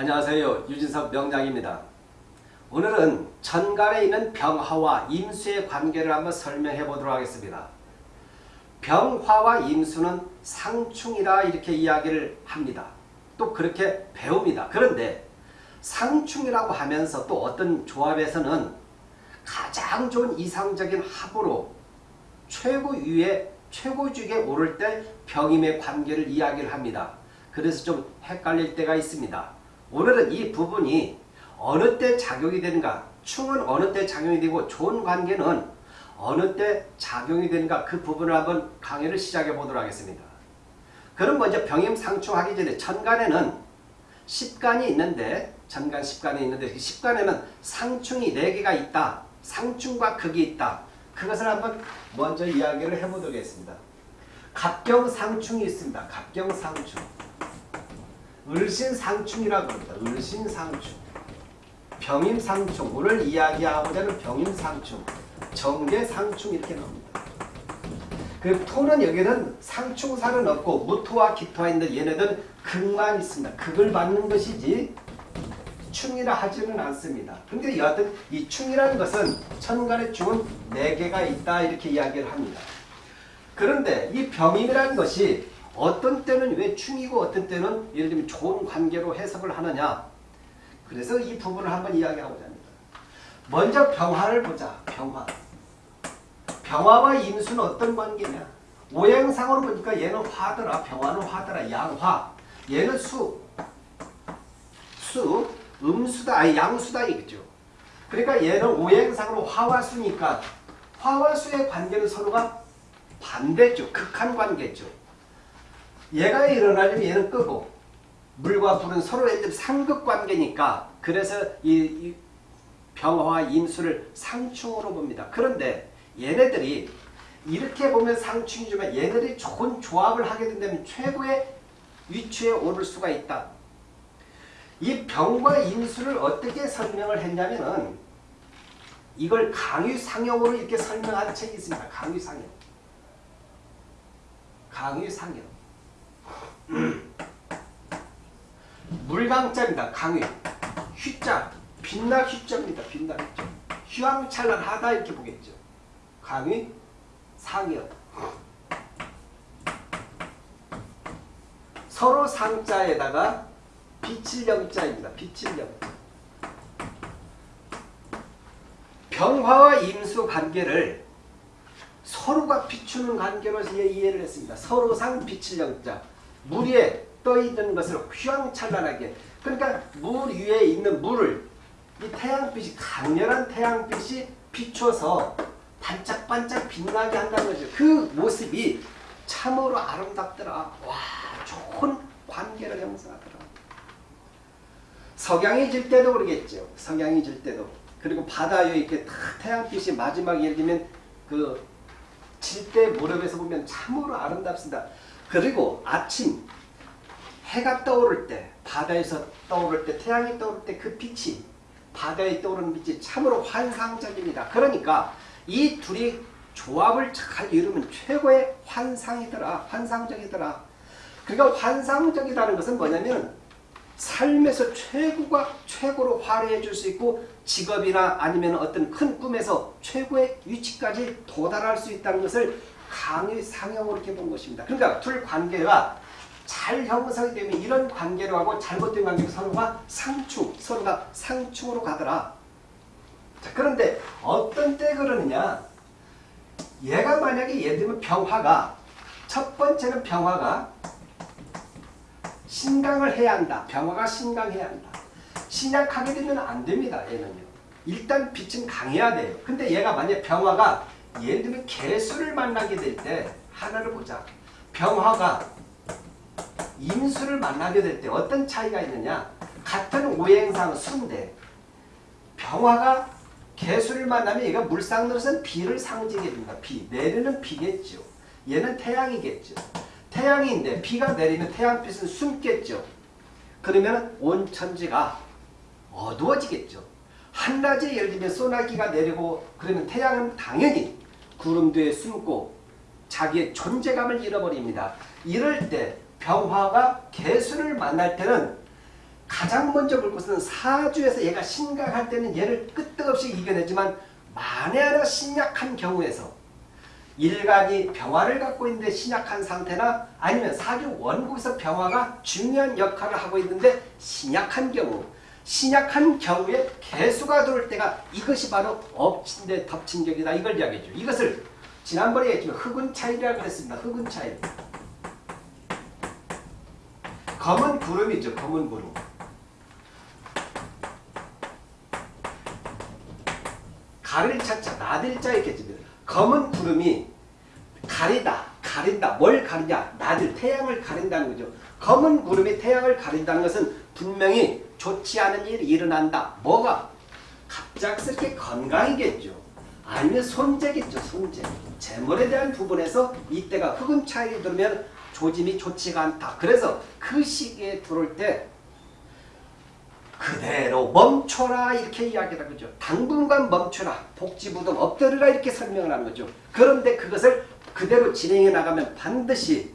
안녕하세요. 유진석 명장입니다. 오늘은 천간에 있는 병화와 임수의 관계를 한번 설명해 보도록 하겠습니다. 병화와 임수는 상충이라 이렇게 이야기를 합니다. 또 그렇게 배웁니다. 그런데 상충이라고 하면서 또 어떤 조합에서는 가장 좋은 이상적인 합으로 최고위에 최고직에 오를 때 병임의 관계를 이야기를 합니다. 그래서 좀 헷갈릴 때가 있습니다. 오늘은 이 부분이 어느 때 작용이 되는가 충은 어느 때 작용이 되고 좋은 관계는 어느 때 작용이 되는가 그 부분을 한번 강의를 시작해 보도록 하겠습니다. 그럼 먼저 병임상충하기 전에 천간에는 십간이 있는데 천간 십간이 있는데 그 십간에는 상충이 4개가 있다. 상충과 극이 있다. 그것을 한번 먼저 이야기를 해보도록 하겠습니다. 갑경상충이 있습니다. 갑경상충. 을신상충이라고 합니다. 을신상충. 병임상충. 오늘 이야기하고자 하는 병임상충. 정계상충 이렇게 나옵니다. 그 토는 여기는 상충사는 없고 무토와 기토가 있는데 얘네들 극만 있습니다. 극을 받는 것이지 충이라 하지는 않습니다. 근데 여하튼 이 충이라는 것은 천간의 충은 4개가 있다 이렇게 이야기를 합니다. 그런데 이 병임이라는 것이 어떤 때는 왜 충이고 어떤 때는 예를 들면 좋은 관계로 해석을 하느냐 그래서 이 부분을 한번 이야기하고자 합니다. 먼저 병화를 보자. 병화. 병화와 임수는 어떤 관계냐 오행상으로 보니까 얘는 화더라. 병화는 화더라. 양화. 얘는 수. 수. 음수다. 아니 양수다 이거죠. 그러니까 얘는 오행상으로 화와 수니까 화와 수의 관계는 서로가 반대죠. 극한 관계죠. 얘가 일어나려면 얘는 끄고 물과 불은 서로 상극 관계니까 그래서 이, 이 병화와 임수를 상충으로 봅니다. 그런데 얘네들이 이렇게 보면 상충이지만 얘네들이 좋은 조합을 하게 된다면 최고의 위치에 오를 수가 있다. 이 병과 임수를 어떻게 설명을 했냐면은 이걸 강유상형으로 이렇게 설명한 책이 있습니다. 강유상형. 강유상형. 물강자입니다. 강의. 휘자. 빛나 휘자입니다. 빛나 휘자. 휘황찬란 하다 이렇게 보겠죠. 강의 상여. 서로 상자에다가 빛을 영자입니다. 빛을 영자. 병화와 임수 관계를 서로가 비추는 관계로 이해를 했습니다. 서로상 빛을 영자. 물 위에 떠 있는 것을 휘황찬란하게 그러니까 물 위에 있는 물을 이 태양빛이 강렬한 태양빛이 비춰서 반짝반짝 빛나게 한다는 거죠. 그 모습이 참으로 아름답더라. 와 좋은 관계를 형성하더라. 석양이 질 때도 그러겠죠. 석양이 질 때도. 그리고 바다에 이렇게 태양빛이 마지막에 예를 들면 그 질 때 무렵에서 보면 참으로 아름답습니다. 그리고 아침 해가 떠오를 때 바다에서 떠오를 때 태양이 떠오를 때 그 빛이 바다에 떠오르는 빛이 참으로 환상적입니다. 그러니까 이 둘이 조합을 잘 이루면 최고의 환상이더라. 환상적이더라. 그러니까 환상적이라는 것은 뭐냐면 삶에서 최고가 최고로 화려해 줄 수 있고 직업이나 아니면 어떤 큰 꿈에서 최고의 위치까지 도달할 수 있다는 것을 강의 상형으로 이렇게 본 것입니다. 그러니까 둘 관계가 잘 형성이 되면 이런 관계로 하고 잘못된 관계로 서로가 상충, 서로가 상충으로 가더라. 자, 그런데 어떤 때 그러느냐 얘가 만약에 예를 들면 병화가 첫 번째는 병화가 신강을 해야 한다. 병화가 신강해야 한다. 신약하게 되면 안 됩니다. 얘는요. 일단 빛은 강해야 돼요. 근데 얘가 만약 병화가 예를 들면 개수를 만나게 될 때 하나를 보자. 병화가 임수를 만나게 될 때 어떤 차이가 있느냐. 같은 오행상 순대 병화가 개수를 만나면 얘가 물상으로서는 비를 상징해 줍니다. 비. 내리는 비겠죠. 얘는 태양이겠죠. 태양인데 비가 내리면 태양빛은 숨겠죠. 그러면 온 천지가 어두워지겠죠. 한낮에 예를 들면 소나기가 내리고 그러면 태양은 당연히 구름 뒤에 숨고 자기의 존재감을 잃어버립니다. 이럴 때 병화가 개수를 만날 때는 가장 먼저 볼 것은 사주에서 얘가 심각할 때는 얘를 끄떡없이 이겨내지만 만에 하나 신약한 경우에서 일간이 병화를 갖고 있는데 신약한 상태나 아니면 사주 원국에서 병화가 중요한 역할을 하고 있는데 신약한 경우 신약한 경우에 개수가 들어올 때가 이것이 바로 엎친 데 덮친 격이다. 이걸 이야기해줘 이것을 지난번에 얘기했지만 흑운 차이라고 했습니다. 흑운 차이 검은 구름이죠. 검은 구름. 가릴 차자 나들자 있겠지. 검은 구름이 가리다 가린다. 뭘 가리냐? 나들 태양을 가린다는 거죠. 검은 구름이 태양을 가린다는 것은 분명히 좋지 않은 일이 일어난다. 뭐가? 갑작스럽게 건강이겠죠. 아니면 손재겠죠 손재. 재물에 대한 부분에서 이때가 흑은 차이 들면 조짐이 좋지가 않다. 그래서 그 시기에 들어올 때 그대로 멈춰라 이렇게 이야기를 하죠. 당분간 멈춰라. 복지부동 엎드리라 이렇게 설명을 하는 거죠. 그런데 그것을 그대로 진행해 나가면 반드시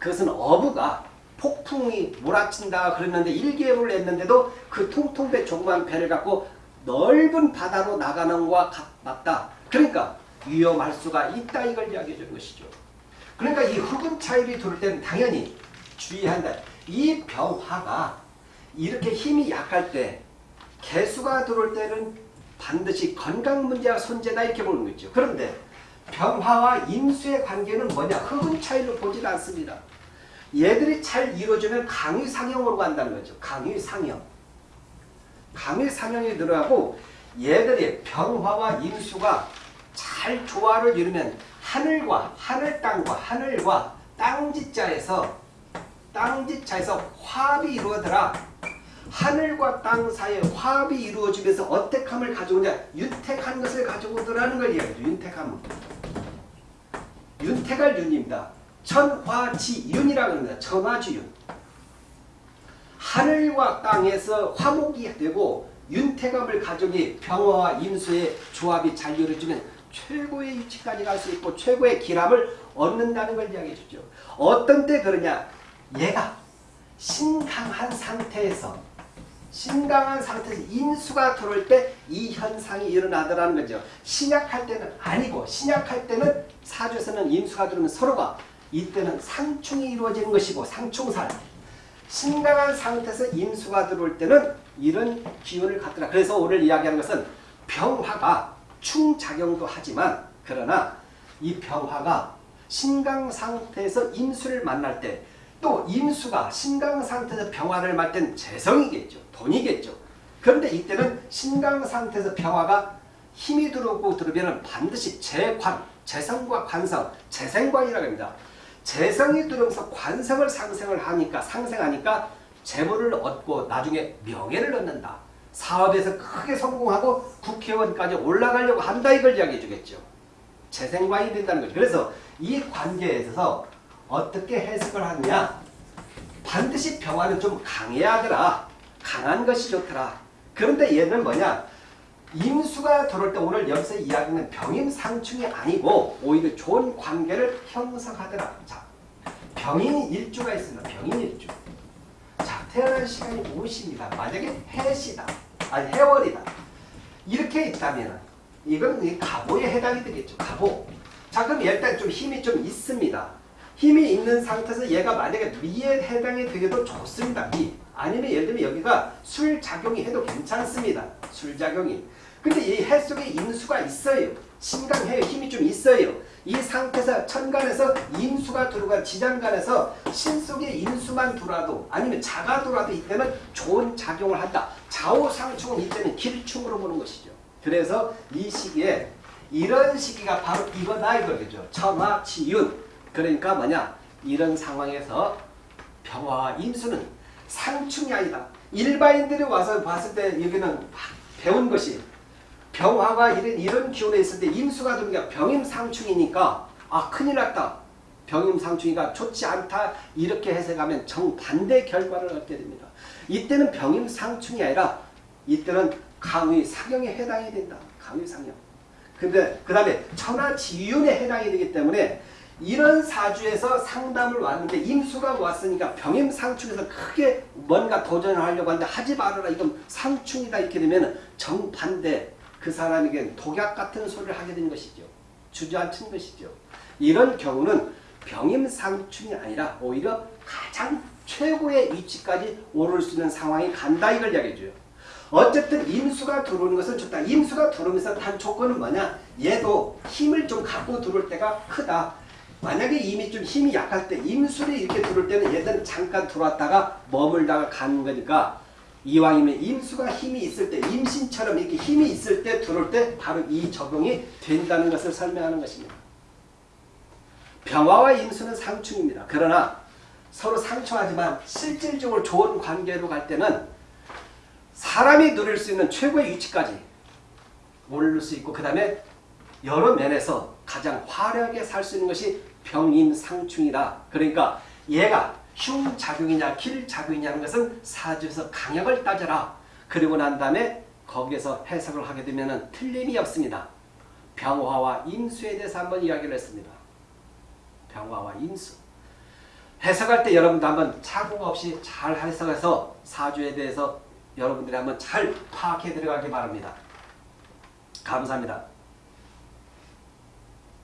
그것은 어부가 폭풍이 몰아친다 그랬는데 1개월을 했는데도 그 통통배 조그만 배를 갖고 넓은 바다로 나가는 것과 맞다. 그러니까 위험할 수가 있다 이걸 이야기해 주는 것이죠. 그러니까 이 흑은 차일이 들을 때는 당연히 주의한다. 이 병화가 이렇게 힘이 약할 때 개수가 들어올 때는 반드시 건강 문제와 손재다 이렇게 보는 거죠. 그런데 병화와 임수의 관계는 뭐냐? 흑은 차이로 보질 않습니다. 얘들이 잘 이루어지면 강의상형으로 간다는 거죠. 강의상형. 강의상형이 들어가고 얘들이 병화와 임수가 잘 조화를 이루면 하늘과 하늘 땅과 하늘과 땅지자에서 땅지자에서 화합이 이루어더라. 하늘과 땅 사이에 화합이 이루어지면서 어택함을 가져오냐 윤택한 것을 가져오더라는 걸 이야기죠. 윤택함. 윤택할 윤입니다. 천화지윤이라고 합니다. 천화지윤. 하늘과 땅에서 화목이 되고 윤택함을 가져오니 병화와 임수의 조합이 잘 이루어지면 최고의 위치까지 갈 수 있고 최고의 기람을 얻는다는 걸 이야기해 주죠. 어떤 때 그러냐 얘가 신강한 상태에서 신강한 상태에서 인수가 들어올 때 이 현상이 일어나더라는 거죠. 신약할 때는 아니고 신약할 때는 사주에서는 인수가 들어오면 서로가 이때는 상충이 이루어지는 것이고 상충살 신강한 상태에서 인수가 들어올 때는 이런 기운을 갖더라. 그래서 오늘 이야기하는 것은 병화가 충작용도 하지만 그러나 이 병화가 신강 상태에서 인수를 만날 때 또 임수가 신강 상태에서 병화를 맞땐 재성이겠죠. 돈이겠죠. 그런데 이때는 신강 상태에서 병화가 힘이 들어오고 들어오면 반드시 재관, 재성과 관성, 재생관이라고 합니다. 재성이 들어오면서 관성을 상생을 하니까 상생하니까 재물을 얻고 나중에 명예를 얻는다. 사업에서 크게 성공하고 국회의원까지 올라가려고 한다 이걸 이야기해 주겠죠. 재생관이 된다는 거죠. 그래서 이 관계에 있어서 어떻게 해석을 하느냐? 반드시 병화는 좀 강해야 하더라. 강한 것이 좋더라. 그런데 얘는 뭐냐? 임수가 들어올 때 오늘 여기서 이야기는 병임상충이 아니고 오히려 좋은 관계를 형성하더라. 자 병인 일주가 있습니다. 병인 일주. 자 태어난 시간이 무엇입니다. 만약에 해시다. 아니 해월이다. 이렇게 있다면 이건 가보에 해당이 되겠죠. 가보. 자 그럼 일단 좀 힘이 좀 있습니다 힘이 있는 상태에서 얘가 만약에 미에 해당이 되게도 좋습니다. 미. 아니면 예를 들면 여기가 술작용이 해도 괜찮습니다. 술작용이. 근데 이 해 속에 인수가 있어요. 신강해요. 힘이 좀 있어요. 이 상태에서 천간에서 인수가 들어가 지장간에서 신 속에 인수만 들어와도 아니면 자가 들어와도 이때는 좋은 작용을 한다. 좌우상충은 이때는 길충으로 보는 것이죠. 그래서 이 시기에 이런 시기가 바로 이거다 이거죠. 천화치윤. 그러니까 뭐냐 이런 상황에서 병화와 임수는 상충이 아니다. 일반인들이 와서 봤을 때 여기는 배운 것이 병화가 이런 이런 기운에 있을 때 임수가 들어오니까 병임상충이니까 아 큰일 났다. 병임상충이가 좋지 않다. 이렇게 해석하면 정반대 결과를 얻게 됩니다. 이때는 병임상충이 아니라 이때는 강의 사경에 해당이 된다. 강의 상경. 근데 그 다음에 천하지윤에 해당이 되기 때문에 이런 사주에서 상담을 왔는데 임수가 왔으니까 병임 상충에서 크게 뭔가 도전을 하려고 하는데 하지 말아라 이건 상충이다 이렇게 되면 정반대 그 사람에게 독약 같은 소리를 하게 된 것이죠. 주저앉힌 것이죠. 이런 경우는 병임 상충이 아니라 오히려 가장 최고의 위치까지 오를 수 있는 상황이 간다 이걸 이야기해줘요. 어쨌든 임수가 들어오는 것은 좋다. 임수가 들어오면서 단 조건은 뭐냐? 얘도 힘을 좀 갖고 들어올 때가 크다. 만약에 이미 좀 힘이 약할 때 임술이 이렇게 들어올 때는 얘들은 잠깐 들어왔다가 머물다가 가는 거니까 이왕이면 임수가 힘이 있을 때 임신처럼 이렇게 힘이 있을 때 들어올 때 바로 이 적용이 된다는 것을 설명하는 것입니다. 병화와 임수는 상충입니다. 그러나 서로 상충하지만 실질적으로 좋은 관계로 갈 때는 사람이 누릴 수 있는 최고의 위치까지 오를 수 있고 그 다음에 여러 면에서 가장 화려하게 살 수 있는 것이 병임상충이다. 그러니까 얘가 흉 작용이냐 길 작용이냐는 것은 사주에서 강약을 따져라. 그리고 난 다음에 거기에서 해석을 하게 되면 틀림이 없습니다. 병화와 임수에 대해서 한번 이야기를 했습니다. 병화와 임수. 해석할 때 여러분도 한번 착오 없이 잘 해석해서 사주에 대해서 여러분들이 한번 잘 파악해 들어가기 바랍니다. 감사합니다.